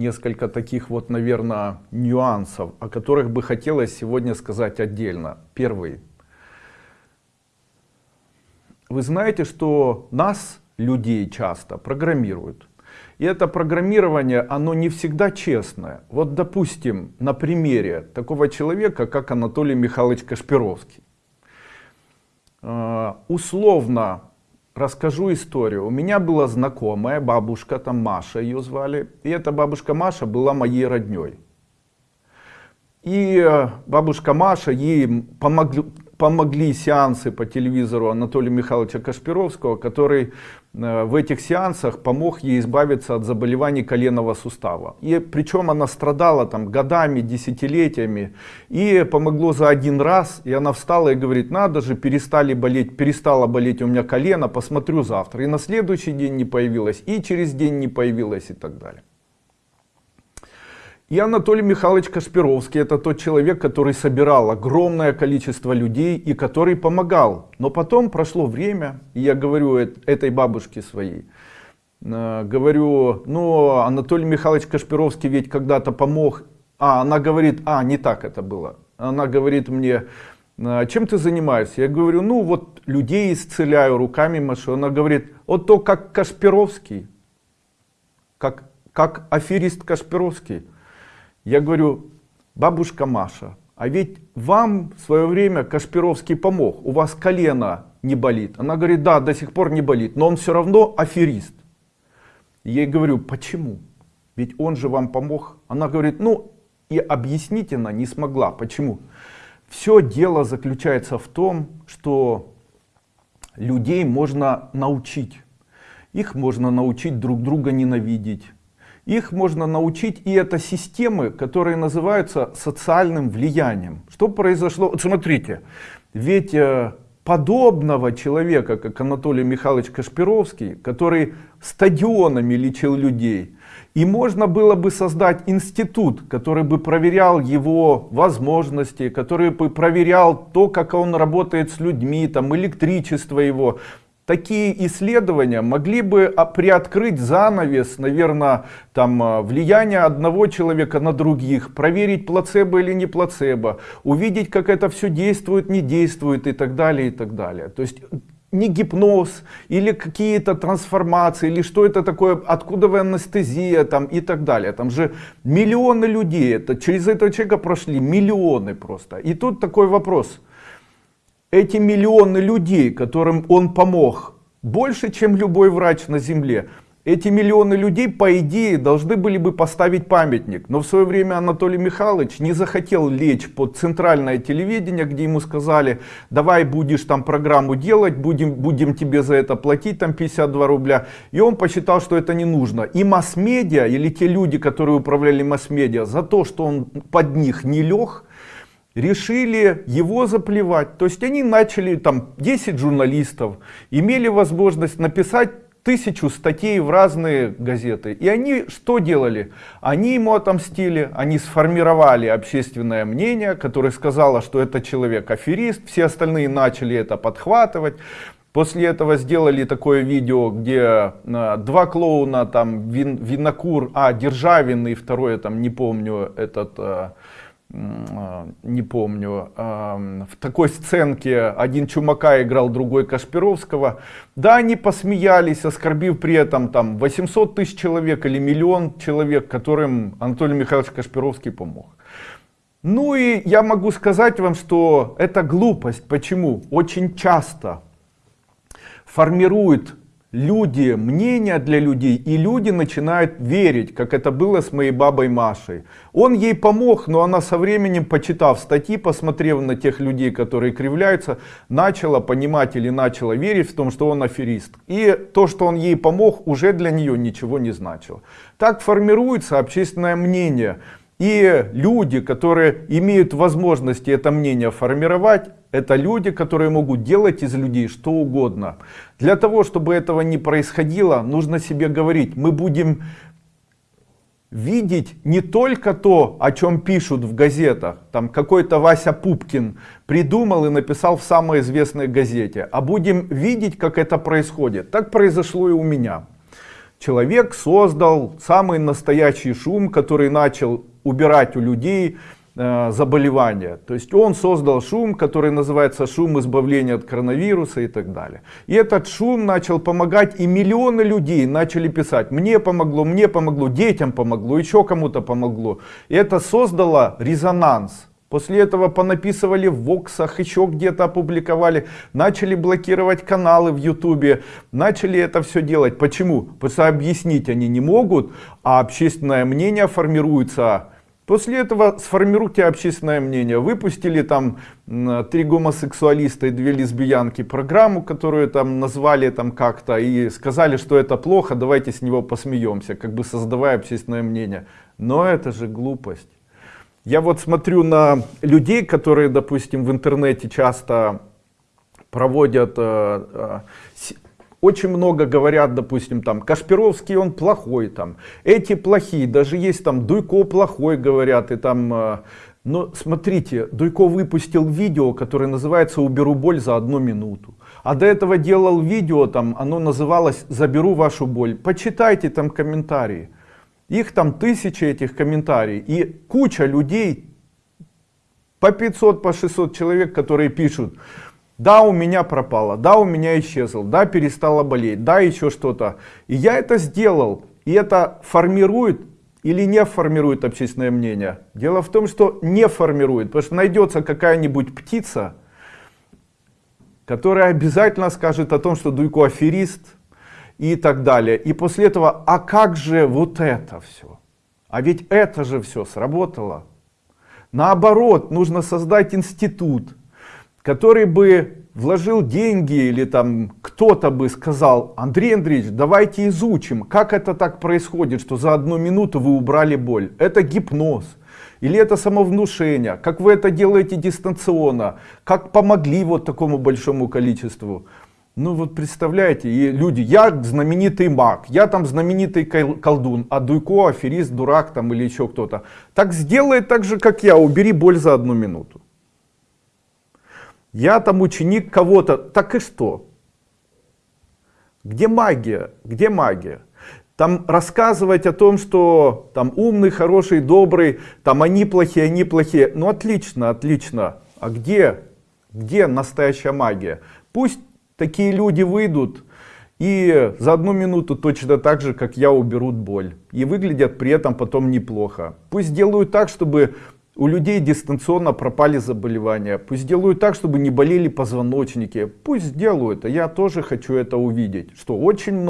несколько таких вот, наверное, нюансов, о которых бы хотелось сегодня сказать отдельно. Первый. Вы знаете, что нас, людей, часто программируют. И это программирование, оно не всегда честное. Вот, допустим, на примере такого человека, как Анатолий Михайлович Кашпировский. Э, условно расскажу историю. У меня была знакомая бабушка, там Маша ее звали. И эта бабушка Маша была моей родней. И э, бабушка Маша ей помогли, помогли сеансы по телевизору Анатолия Михайловича Кашпировского, который э, в этих сеансах помог ей избавиться от заболеваний коленного сустава. И причем она страдала там годами, десятилетиями. И помогло за один раз. И она встала и говорит, надо же, перестали болеть, перестала болеть у меня колено, посмотрю завтра. И на следующий день не появилась, и через день не появилась и так далее. И Анатолий Михайлович Кашпировский это тот человек, который собирал огромное количество людей и который помогал. Но потом прошло время, и я говорю этой бабушке своей, э, говорю, ну Анатолий Михайлович Кашпировский ведь когда-то помог. А, она говорит, а, не так это было. Она говорит мне, «А чем ты занимаешься? Я говорю, ну вот людей исцеляю, руками машу. Она говорит, вот то как Кашпировский, как, как аферист Кашпировский. Я говорю, бабушка Маша, а ведь вам в свое время Кашпировский помог, у вас колено не болит. Она говорит, да, до сих пор не болит, но он все равно аферист. Я ей говорю, почему? Ведь он же вам помог. Она говорит, ну и объяснить она не смогла. Почему? Все дело заключается в том, что людей можно научить. Их можно научить друг друга ненавидеть их можно научить, и это системы, которые называются социальным влиянием. Что произошло? Вот смотрите, ведь э, подобного человека, как Анатолий Михайлович Кашпировский, который стадионами лечил людей, и можно было бы создать институт, который бы проверял его возможности, который бы проверял то, как он работает с людьми, там, электричество его, такие исследования могли бы а, приоткрыть занавес, наверное, там, а, влияние одного человека на других, проверить плацебо или не плацебо, увидеть, как это все действует, не действует и так далее, и так далее. То есть не гипноз или какие-то трансформации или что это такое откуда вы анестезия там и так далее. Там же миллионы людей это через этого человека прошли миллионы просто. И тут такой вопрос эти миллионы людей, которым он помог, больше, чем любой врач на земле, эти миллионы людей, по идее, должны были бы поставить памятник. Но в свое время Анатолий Михайлович не захотел лечь под центральное телевидение, где ему сказали, давай будешь там программу делать, будем, будем тебе за это платить там 52 рубля. И он посчитал, что это не нужно. И масс-медиа, или те люди, которые управляли масс-медиа, за то, что он под них не лег, решили его заплевать. То есть они начали, там 10 журналистов, имели возможность написать тысячу статей в разные газеты. И они что делали? Они ему отомстили, они сформировали общественное мнение, которое сказало, что это человек аферист, все остальные начали это подхватывать. После этого сделали такое видео, где э, два клоуна, там вин, Винокур, а Державин и второе, там не помню, этот... Э, не помню, в такой сценке один Чумака играл, другой Кашпировского. Да, они посмеялись, оскорбив при этом там 800 тысяч человек или миллион человек, которым Анатолий Михайлович Кашпировский помог. Ну и я могу сказать вам, что это глупость. Почему? Очень часто формирует люди, мнения для людей, и люди начинают верить, как это было с моей бабой Машей. Он ей помог, но она со временем, почитав статьи, посмотрев на тех людей, которые кривляются, начала понимать или начала верить в том, что он аферист. И то, что он ей помог, уже для нее ничего не значило. Так формируется общественное мнение. И люди, которые имеют возможности это мнение формировать, это люди, которые могут делать из людей что угодно. Для того, чтобы этого не происходило, нужно себе говорить, мы будем видеть не только то, о чем пишут в газетах, там какой-то Вася Пупкин придумал и написал в самой известной газете, а будем видеть, как это происходит. Так произошло и у меня. человек создал самый настоящий шум, который начал убирать у людей э, заболевания. То есть он создал шум, который называется шум избавления от коронавируса и так далее. И этот шум начал помогать, и миллионы людей начали писать, мне помогло, мне помогло, детям помогло, еще кому-то помогло. И это создало резонанс. После этого понаписывали в Воксах, еще где-то опубликовали, начали блокировать каналы в Ютубе, начали это все делать. Почему? Потому что объяснить они не могут, а общественное мнение формируется. После этого сформируйте общественное мнение. Выпустили там три гомосексуалиста и две лесбиянки программу, которую там назвали там как-то и сказали, что это плохо, давайте с него посмеемся, как бы создавая общественное мнение. Но это же глупость. Я вот смотрю на людей, которые, допустим, в интернете часто проводят, э, э, очень много говорят, допустим, там, Кашпировский он плохой, там, эти плохие, даже есть там Дуйко плохой, говорят, и там, э, но смотрите, Дуйко выпустил видео, которое называется «Уберу боль за одну минуту». А до этого делал видео, там, оно называлось «Заберу вашу боль». Почитайте там комментарии. Их там тысячи этих комментариев. И куча людей, по 500, по 600 человек, которые пишут, да, у меня пропало, да, у меня исчезл, да, перестала болеть, да, еще что-то. И я это сделал. И это формирует или не формирует общественное мнение? Дело в том, что не формирует, потому что найдется какая-нибудь птица, которая обязательно скажет о том, что Дуйко аферист, и так далее. И после этого, а как же вот это все? А ведь это же все сработало. Наоборот, нужно создать институт, который бы вложил деньги или там кто-то бы сказал, Андрей Андреевич, давайте изучим, как это так происходит, что за одну минуту вы убрали боль. Это гипноз. Или это самовнушение, как вы это делаете дистанционно, как помогли вот такому большому количеству. Ну вот представляете, и люди, я знаменитый маг, я там знаменитый колдун, а Дуйко аферист, дурак там или еще кто-то. Так сделай так же, как я, убери боль за одну минуту. Я там ученик кого-то, так и что? Где магия? Где магия? Там рассказывать о том, что там умный, хороший, добрый, там они плохие, они плохие. Ну отлично, отлично. А где, где настоящая магия? Пусть такие люди выйдут и за одну минуту точно так же, как я, уберут боль. И выглядят при этом потом неплохо. Пусть делают так, чтобы у людей дистанционно пропали заболевания. Пусть делают так, чтобы не болели позвоночники. Пусть сделают. А я тоже хочу это увидеть. Что очень много.